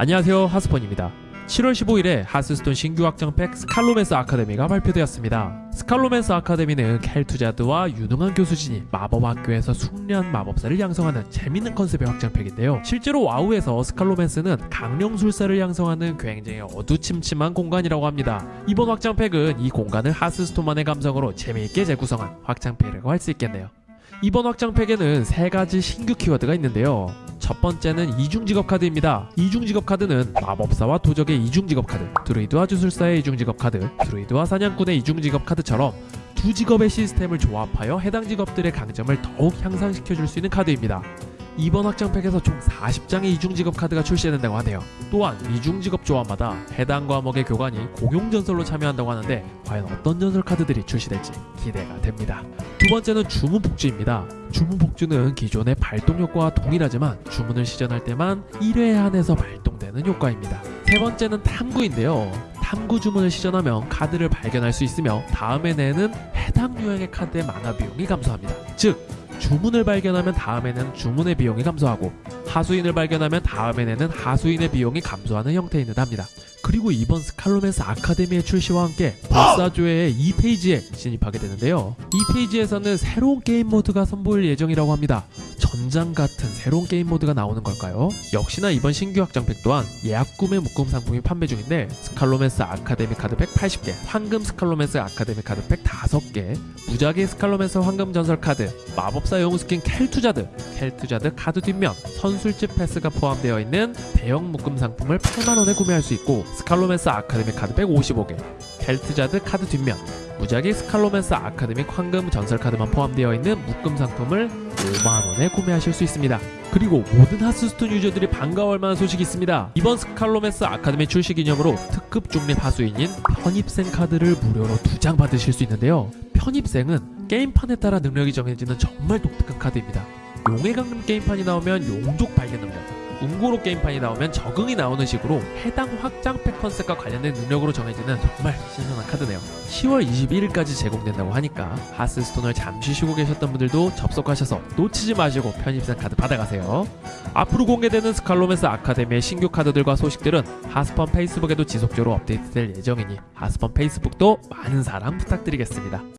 안녕하세요 하스펀입니다 7월 15일에 하스스톤 신규 확장팩 스칼로맨스 아카데미가 발표되었습니다. 스칼로맨스 아카데미는 켈투자드와 유능한 교수진이 마법학교에서 숙련 마법사를 양성하는 재밌는 컨셉의 확장팩인데요. 실제로 와우에서 스칼로맨스는 강령술사를 양성하는 굉장히 어두침침한 공간이라고 합니다. 이번 확장팩은 이 공간을 하스스톤만의 감성으로 재미있게 재구성한 확장팩이라고 할 수 있겠네요. 이번 확장팩에는 세 가지 신규 키워드가 있는데요. 첫 번째는 이중 직업 카드입니다. 이중 직업 카드는 마법사와 도적의 이중 직업 카드, 드루이드와 주술사의 이중 직업 카드, 드루이드와 사냥꾼의 이중 직업 카드처럼 두 직업의 시스템을 조합하여 해당 직업들의 강점을 더욱 향상시켜 줄 수 있는 카드입니다. 이번 확장팩에서 총 40장의 이중 직업 카드가 출시된다고 하네요. 또한 이중 직업 조합마다 해당 과목의 교관이 공용 전설로 참여한다고 하는데 과연 어떤 전설 카드들이 출시될지 기대가 됩니다. 두 번째는 주문 폭주입니다. 주문 폭주는 기존의 발동 효과와 동일하지만 주문을 시전할 때만 1회에 한해서 발동되는 효과입니다. 세 번째는 탐구인데요. 탐구 주문을 시전하면 카드를 발견할 수 있으며 다음에 내는 해당 유형의 카드의 마나 비용이 감소합니다. 즉 주문을 발견하면 다음에는 주문의 비용이 감소하고 하수인을 발견하면 다음에는 하수인의 비용이 감소하는 형태인 듯 합니다. 그리고 이번 스칼로맨스 아카데미의 출시와 함께 불사조의 2페이지에 진입하게 되는데요. 이 페이지에서는 새로운 게임 모드가 선보일 예정이라고 합니다. 전장 같은 새로운 게임 모드가 나오는 걸까요? 역시나 이번 신규 확장팩 또한 예약 구매 묶음 상품이 판매 중인데 스칼로맨스 아카데미 카드팩 80개, 황금 스칼로맨스 아카데미 카드팩 5개, 무작위 스칼로맨스 황금 전설 카드, 마법사 영웅 스킨 켈투자드, 켈투자드 카드 뒷면, 선술집 패스가 포함되어 있는 대형 묶음 상품을 8만원에 구매할 수 있고 스칼로맨스 아카데미 카드팩 55개, 켈투자드 카드 뒷면, 무작위 스칼로맨스 아카데미 황금 전설 카드만 포함되어 있는 묶음 상품을 5만원에 구매하실 수 있습니다. 그리고 모든 하스스톤 유저들이 반가워할 만한 소식이 있습니다. 이번 스칼로맨스 아카데미 출시 기념으로 특급 중립 하수인인 편입생 카드를 무료로 두 장 받으실 수 있는데요. 편입생은 게임판에 따라 능력이 정해지는 정말 독특한 카드입니다. 용의 강림 게임판이 나오면 용족 발견 능력, 웅고로 게임판이 나오면 적응이 나오는 식으로 해당 확장팩 컨셉과 관련된 능력으로 정해지는 정말 신선한 카드네요. 10월 21일까지 제공된다고 하니까 하스스톤을 잠시 쉬고 계셨던 분들도 접속하셔서 놓치지 마시고 편입생 카드 받아가세요. 앞으로 공개되는 스칼로맨스 아카데미의 신규 카드들과 소식들은 하스펀 페이스북에도 지속적으로 업데이트될 예정이니 하스펀 페이스북도 많은 사랑 부탁드리겠습니다.